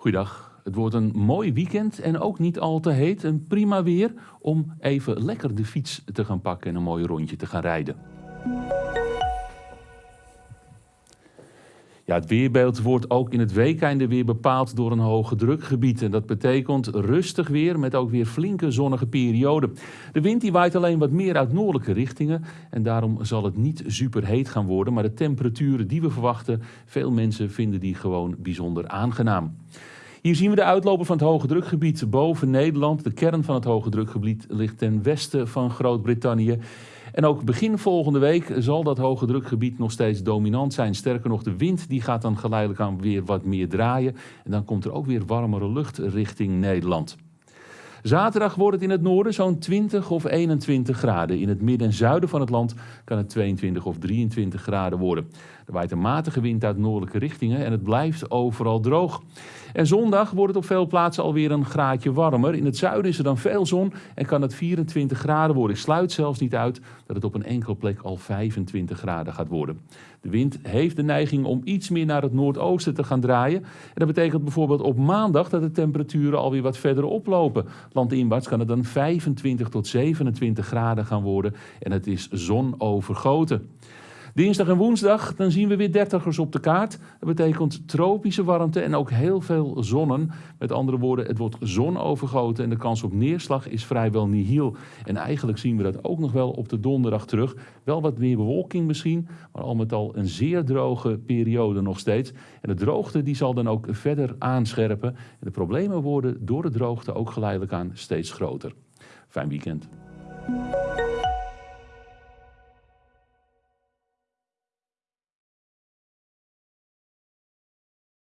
Goeiedag. Het wordt een mooi weekend en ook niet al te heet. Een prima weer om even lekker de fiets te gaan pakken en een mooi rondje te gaan rijden. Het weerbeeld wordt ook in het weekende weer bepaald door een hoge drukgebied. En dat betekent rustig weer met ook weer flinke zonnige perioden. De wind die waait alleen wat meer uit noordelijke richtingen. En daarom zal het niet super heet gaan worden. Maar de temperaturen die we verwachten, veel mensen vinden die gewoon bijzonder aangenaam. Hier zien we de uitloper van het hoge drukgebied boven Nederland. De kern van het hoge drukgebied ligt ten westen van Groot-Brittannië. En ook begin volgende week zal dat hoge drukgebied nog steeds dominant zijn. Sterker nog, de wind die gaat dan geleidelijk aan weer wat meer draaien. En dan komt er ook weer warmere lucht richting Nederland. Zaterdag wordt het in het noorden zo'n 20 of 21 graden. In het midden en zuiden van het land kan het 22 of 23 graden worden. Er waait een matige wind uit noordelijke richtingen en het blijft overal droog. En zondag wordt het op veel plaatsen alweer een graadje warmer. In het zuiden is er dan veel zon en kan het 24 graden worden. Ik sluit zelfs niet uit dat het op een enkele plek al 25 graden gaat worden. De wind heeft de neiging om iets meer naar het noordoosten te gaan draaien. En dat betekent bijvoorbeeld op maandag dat de temperaturen alweer wat verder oplopen. Landinwaarts kan het dan 25 tot 27 graden gaan worden en het is zonovergoten. Dinsdag en woensdag dan zien we weer dertigers op de kaart. Dat betekent tropische warmte en ook heel veel zonnen. Met andere woorden, het wordt zonovergoten en de kans op neerslag is vrijwel nihil. En eigenlijk zien we dat ook nog wel op de donderdag terug. Wel wat meer bewolking misschien, maar al met al een zeer droge periode nog steeds. En de droogte die zal dan ook verder aanscherpen. En de problemen worden door de droogte ook geleidelijk aan steeds groter. Fijn weekend.